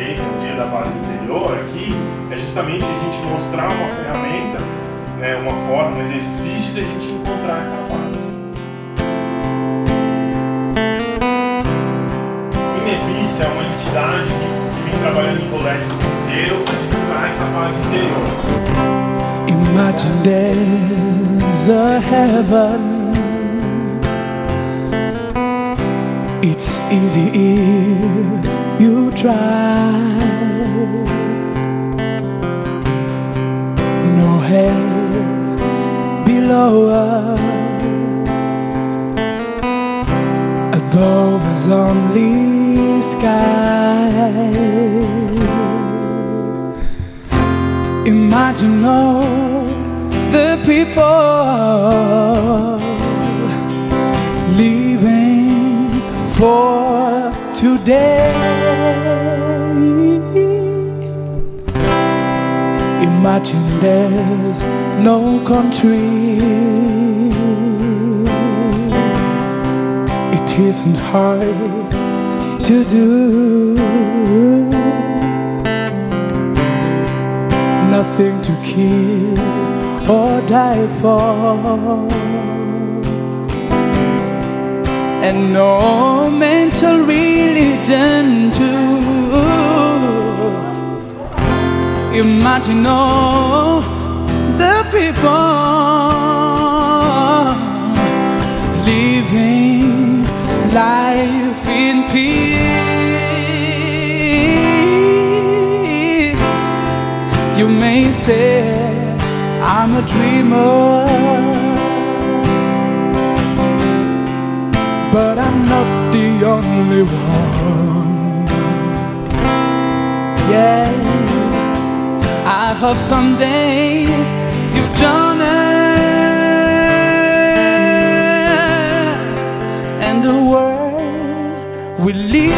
pensei no dia da base interior aqui é justamente a gente mostrar uma ferramenta, né, uma forma, um exercício de a gente encontrar essa base. INEBIS é uma entidade que, que vem trabalhando em colégio. do mundo inteiro para divulgar essa base interior. Imagine there's a heaven It's easy if you try. No hell below us. Above us only sky. Imagine all the people living for today. Imagine there's no country. It isn't hard to do. nothing to kill or die for, and no mental religion Imagine all the people living life in peace. You may say I'm a dreamer, but I'm not the only one. hope someday you join us. And the world will leave